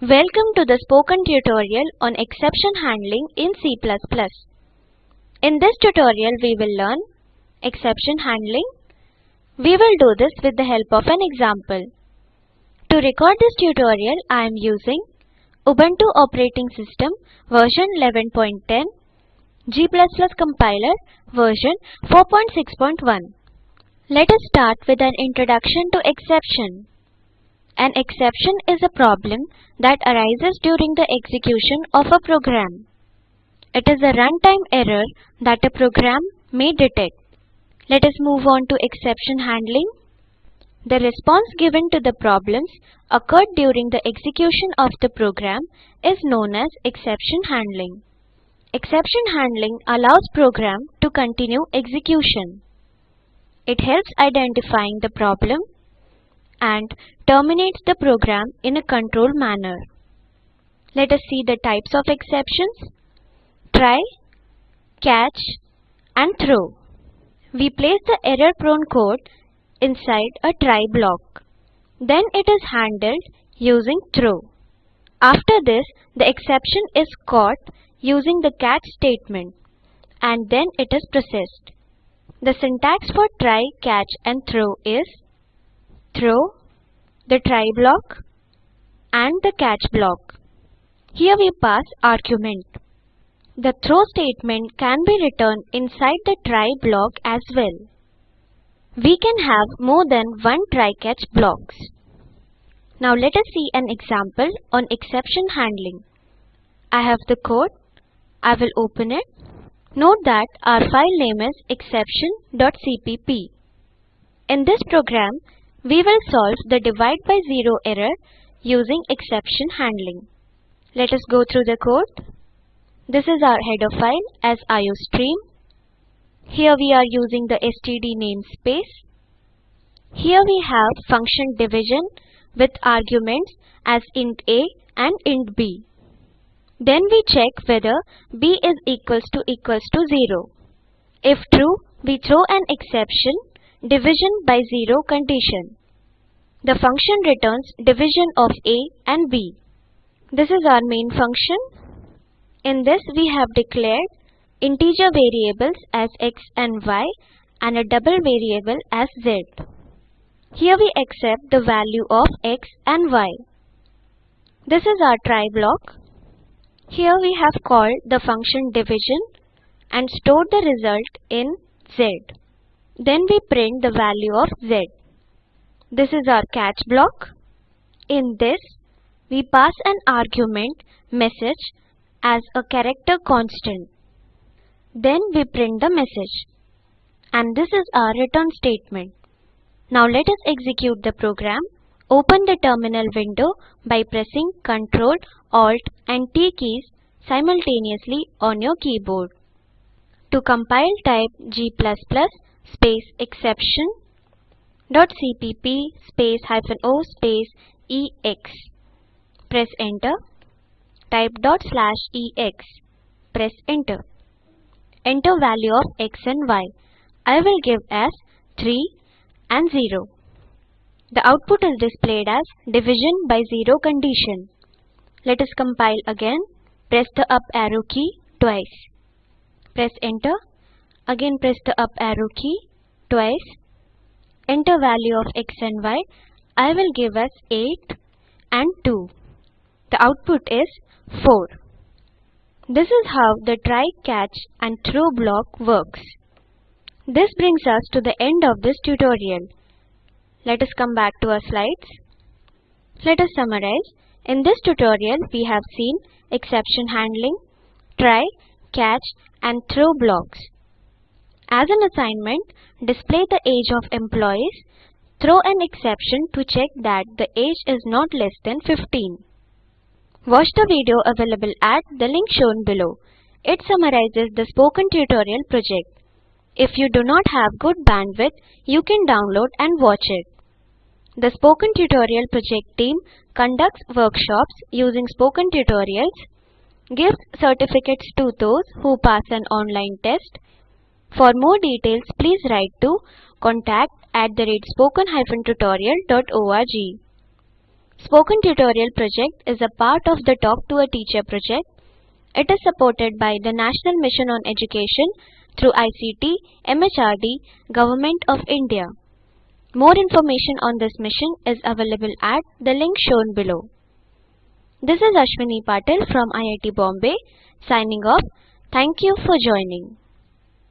Welcome to the spoken tutorial on exception handling in C++. In this tutorial we will learn exception handling. We will do this with the help of an example. To record this tutorial I am using Ubuntu operating system version 11.10 G++ compiler version 4.6.1 Let us start with an introduction to exception. An exception is a problem that arises during the execution of a program. It is a runtime error that a program may detect. Let us move on to exception handling. The response given to the problems occurred during the execution of the program is known as exception handling. Exception handling allows program to continue execution. It helps identifying the problem and terminates the program in a controlled manner. Let us see the types of exceptions. Try, catch and throw. We place the error-prone code inside a try block. Then it is handled using throw. After this, the exception is caught using the catch statement and then it is processed. The syntax for try, catch and throw is throw, the try block and the catch block. Here we pass argument. The throw statement can be written inside the try block as well. We can have more than one try-catch blocks. Now let us see an example on exception handling. I have the code. I will open it. Note that our file name is exception.cpp. In this program, we will solve the divide by zero error using exception handling. Let us go through the code. This is our header file as iostream. Here we are using the std namespace. Here we have function division with arguments as int a and int b. Then we check whether b is equals to equals to 0. If true, we throw an exception division by 0 condition. The function returns division of a and b. This is our main function. In this we have declared integer variables as x and y and a double variable as z. Here we accept the value of x and y. This is our try block. Here we have called the function division and stored the result in z. Then we print the value of z. This is our catch block. In this, we pass an argument message as a character constant. Then we print the message. And this is our return statement. Now let us execute the program. Open the terminal window by pressing Ctrl, Alt and T keys simultaneously on your keyboard. To compile type G++ space exception dot cpp space hyphen o space ex. Press enter. Type dot slash ex. Press enter. Enter value of x and y. I will give as 3 and 0. The output is displayed as division by 0 condition. Let us compile again. Press the up arrow key twice. Press enter. Again press the up arrow key twice. Enter value of x and y. I will give us 8 and 2. The output is 4. This is how the try, catch and throw block works. This brings us to the end of this tutorial. Let us come back to our slides. Let us summarize. In this tutorial, we have seen exception handling, try, catch and throw blocks. As an assignment, display the age of employees. Throw an exception to check that the age is not less than 15. Watch the video available at the link shown below. It summarizes the spoken tutorial project. If you do not have good bandwidth, you can download and watch it. The Spoken Tutorial project team conducts workshops using spoken tutorials, gives certificates to those who pass an online test. For more details, please write to contact at the rate spoken-tutorial.org. Spoken Tutorial project is a part of the Talk to a Teacher project. It is supported by the National Mission on Education through ICT, MHRD, Government of India. More information on this mission is available at the link shown below. This is Ashwini Patil from IIT Bombay signing off. Thank you for joining.